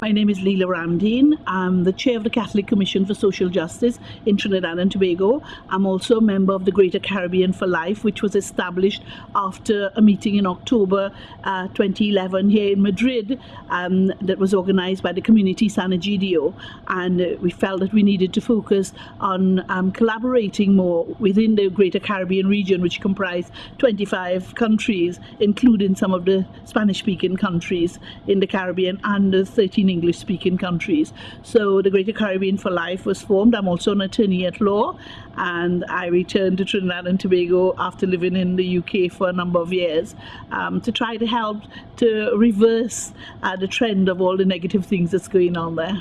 My name is Leela Ramdeen. I'm the chair of the Catholic Commission for Social Justice in Trinidad and Tobago. I'm also a member of the Greater Caribbean for Life, which was established after a meeting in October uh, 2011 here in Madrid um, that was organized by the community San Egidio. And uh, we felt that we needed to focus on um, collaborating more within the Greater Caribbean region, which comprised 25 countries, including some of the Spanish-speaking countries in the Caribbean and the 13 English speaking countries. So the Greater Caribbean for Life was formed. I'm also an attorney at law and I returned to Trinidad and Tobago after living in the UK for a number of years um, to try to help to reverse uh, the trend of all the negative things that's going on there.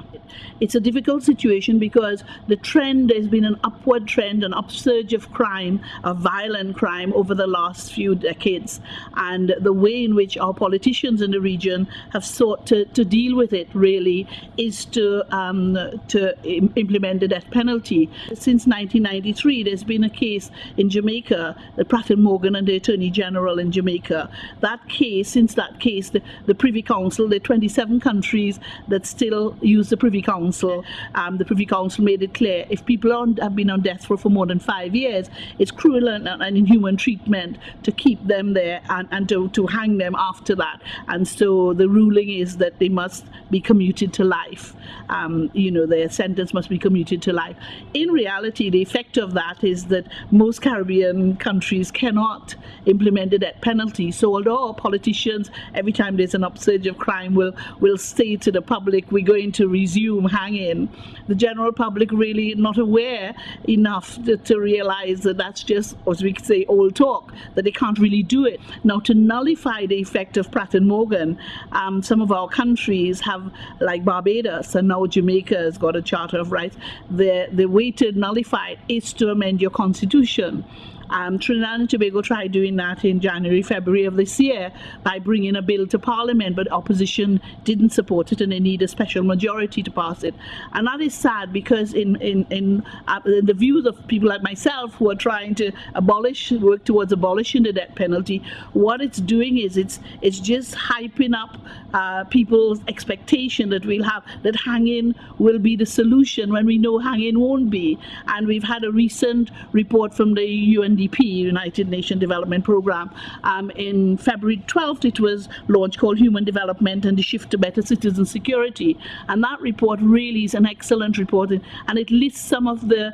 It's a difficult situation because the trend, there's been an upward trend, an upsurge of crime, of violent crime over the last few decades. And the way in which our politicians in the region have sought to, to deal with it really is to, um, to implement the death penalty. Since 1993, there's been a case in Jamaica, the Pratt and Morgan and the Attorney General in Jamaica. That case, since that case, the, the Privy Council, the 27 countries that still use the Privy Council, um, the Privy Council made it clear if people on, have been on death row for more than five years, it's cruel and, and inhuman treatment to keep them there and, and to, to hang them after that. And so the ruling is that they must be commuted to life. Um, you know, their sentence must be commuted to life. In reality, the effect of that is that most Caribbean countries cannot implement the death penalty. So although politicians, every time there's an upsurge of crime, will will say to the public, we're going to resume hanging, the general public really not aware enough to, to realize that that's just, as we could say, old talk, that they can't really do it. Now, to nullify the effect of Pratt and Morgan, um, some of our countries have, like Barbados, and now Jamaica has got a Charter of Rights, the, the way to nullify it is to amend your constitution. Um, Trinidad and Tobago tried doing that in January, February of this year by bringing a bill to Parliament, but opposition didn't support it and they need a special majority to pass it. And that is sad because in, in, in, uh, in the views of people like myself who are trying to abolish, work towards abolishing the death penalty, what it's doing is it's, it's just hyping up uh, people's expectation that we'll have, that hanging will be the solution when we know hanging won't be. And we've had a recent report from the UN UNDP, United Nations Development Programme. Um, in February 12th, it was launched called Human Development and the Shift to Better Citizen Security. And that report really is an excellent report, and it lists some of the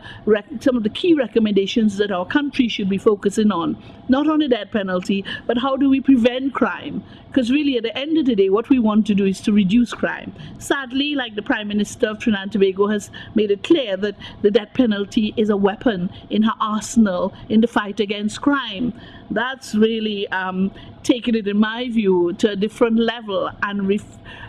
some of the key recommendations that our country should be focusing on. Not on the death penalty, but how do we prevent crime? Because really, at the end of the day, what we want to do is to reduce crime. Sadly, like the Prime Minister of Trinidad and Tobago has made it clear that the death penalty is a weapon in her arsenal in the fight against crime. That's really um, taking it, in my view, to a different level and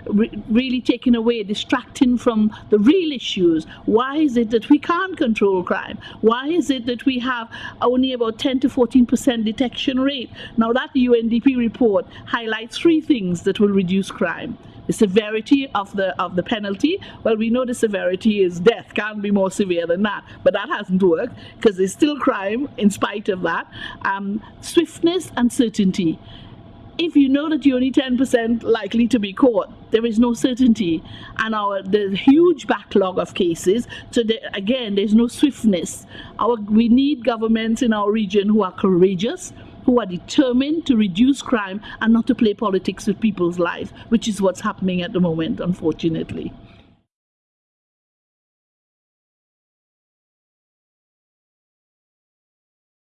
re really taken away, distracting from the real issues. Why is it that we can't control crime? Why is it that we have only about 10 to 14% detection rate? Now that UNDP report highlights three things that will reduce crime the severity of the of the penalty well we know the severity is death can't be more severe than that but that hasn't worked because there's still crime in spite of that um, swiftness and certainty if you know that you're only 10% likely to be caught, there is no certainty. And our the huge backlog of cases, so the, again, there's no swiftness. Our, we need governments in our region who are courageous, who are determined to reduce crime and not to play politics with people's lives, which is what's happening at the moment, unfortunately.